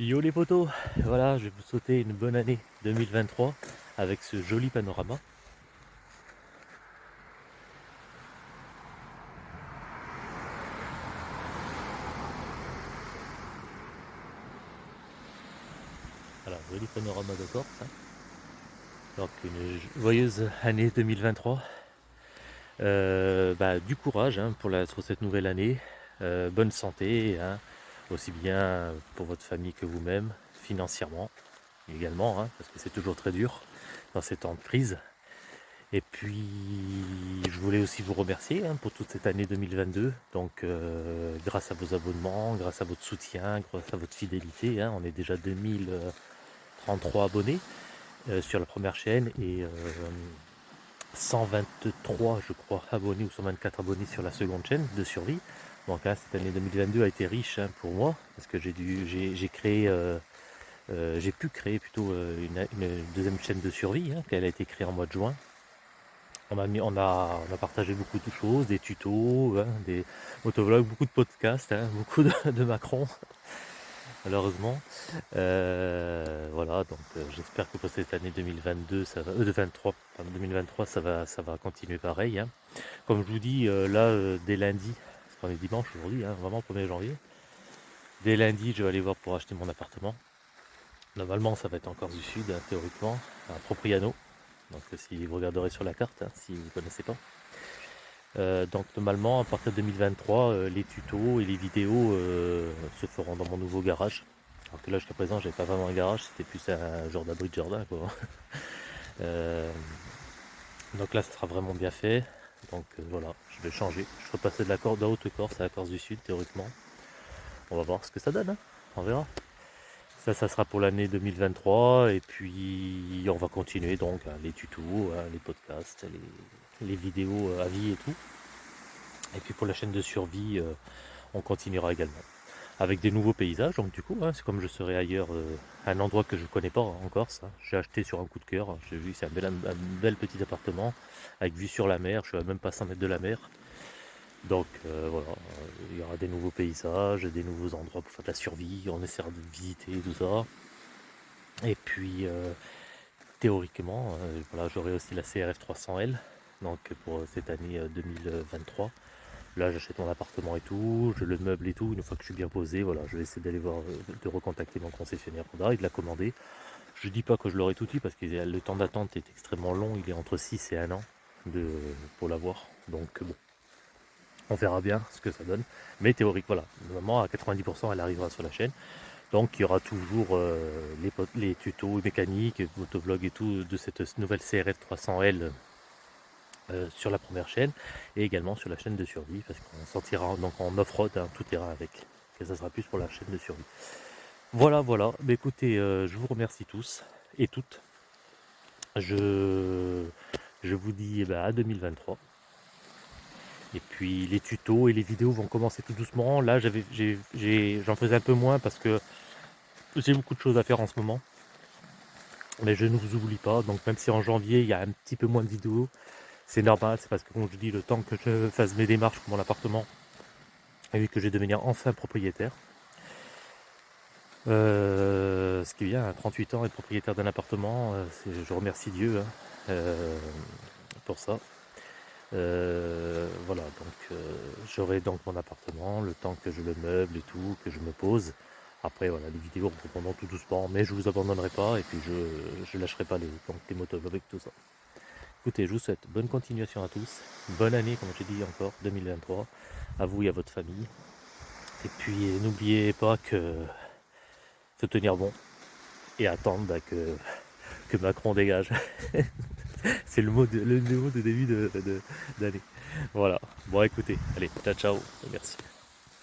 Yo les potos, voilà, je vais vous souhaiter une bonne année 2023 avec ce joli panorama. Voilà, joli panorama de Corse. Hein. Donc une joyeuse année 2023. Euh, bah, du courage hein, pour, cette nouvelle année, euh, bonne santé, hein, aussi bien pour votre famille que vous-même, financièrement également, hein, parce que c'est toujours très dur dans ces temps de crise. Et puis, je voulais aussi vous remercier hein, pour toute cette année 2022. Donc, euh, grâce à vos abonnements, grâce à votre soutien, grâce à votre fidélité, hein, on est déjà 2033 abonnés euh, sur la première chaîne et 123, euh, je crois, abonnés ou 124 abonnés sur la seconde chaîne de survie. Donc là, cette année 2022 a été riche hein, pour moi, parce que j'ai dû, j'ai créé, euh, euh, j'ai pu créer plutôt euh, une, deuxième chaîne de survie, hein, qu'elle a été créée en mois de juin. On a, mis, on, a, on a partagé beaucoup de choses, des tutos, hein, des motovlogs, beaucoup de podcasts, beaucoup de, Macron, malheureusement. voilà, donc j'espère que pour cette année 2022, ça va, 2023, 2023, ça va, ça va continuer pareil. Comme je vous dis, là, dès lundi, on dimanche aujourd'hui, hein, vraiment 1er janvier. Dès lundi, je vais aller voir pour acheter mon appartement. Normalement, ça va être encore du Sud, hein, théoriquement, à Propriano. Donc si vous regarderez sur la carte, hein, si vous ne connaissez pas. Euh, donc normalement, à partir de 2023, euh, les tutos et les vidéos euh, se feront dans mon nouveau garage. Alors que là, jusqu'à présent, j'avais pas vraiment un garage, c'était plus un genre d'abri de jardin. donc là, ça sera vraiment bien fait. Donc euh, voilà, je vais changer. Je vais passer de la corde de haute Corse à la Corse du Sud, théoriquement. On va voir ce que ça donne, hein. on verra. Ça, ça sera pour l'année 2023. Et puis, on va continuer donc hein, les tutos, hein, les podcasts, les, vidéos à vie et tout. Et puis pour la chaîne de survie, euh, on continuera également avec des nouveaux paysages. Donc du coup, hein, c'est comme je serai ailleurs, euh, un endroit que je ne connais pas en Corse. J'ai acheté sur un coup de cœur. J'ai vu, c'est un bel, un bel, petit appartement avec vue sur la mer. Je suis à même pas 100 mètres de la mer. Donc euh, voilà, il y aura des nouveaux paysages, des nouveaux endroits pour faire de la survie. On essaiera de visiter tout ça. Et puis euh, théoriquement, voilà, j'aurai aussi la CRF 300L. Donc pour cette année 2023. Là, j'achète mon appartement et tout, je le meuble et tout. Une fois que je suis bien posé, voilà, je vais essayer d'aller voir, euh, de recontacter mon concessionnaire Honda et de la commander. Je dis pas que je l'aurai tout de suite parce que le temps d'attente est extrêmement long. Il est entre 6 et 1 an pour l'avoir. Donc bon, on verra bien ce que ça donne. Mais théorique, voilà. Normalement, à 90%, elle arrivera sur la chaîne. Donc il y aura toujours euh, les, les, tutos mécaniques, motovlog et tout de cette nouvelle CRF 300L euh, sur la première chaîne et également sur la chaîne de survie parce qu'on sortira donc en off-road, hein, tout ira avec. Et ça sera plus pour la chaîne de survie. Voilà, voilà. Mais écoutez, euh, je vous remercie tous et toutes. Je, vous dis eh ben, à 2023. Et puis les tutos et les vidéos vont commencer tout doucement. Là, j'en faisais un peu moins parce que j'ai beaucoup de choses à faire en ce moment. Mais je ne vous oublie pas. Donc même si en janvier, il y a un petit peu moins de vidéos, c'est normal, c'est parce que comme je dis, le temps que je fasse mes démarches pour mon appartement, et que je vais devenir enfin propriétaire. Euh, ce qui vient à 38 ans être propriétaire d'un appartement, euh, je remercie Dieu hein, euh, pour ça. voilà, donc j'aurai donc mon appartement, le temps que je le meuble et tout, que je me pose. Après voilà, les vidéos reprendront tout doucement, mais je vous abandonnerai pas et puis je ne lâcherai pas les, les motos avec tout ça. Écoutez, je vous souhaite bonne continuation à tous, bonne année comme je dis encore, 2023, à vous et à votre famille. Et puis n'oubliez pas que faut tenir bon et attendre bah, que, que Macron dégage. C'est le mot de, le, mot de début d'année. De, voilà. Bon écoutez, allez, ciao ciao, merci.